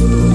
you.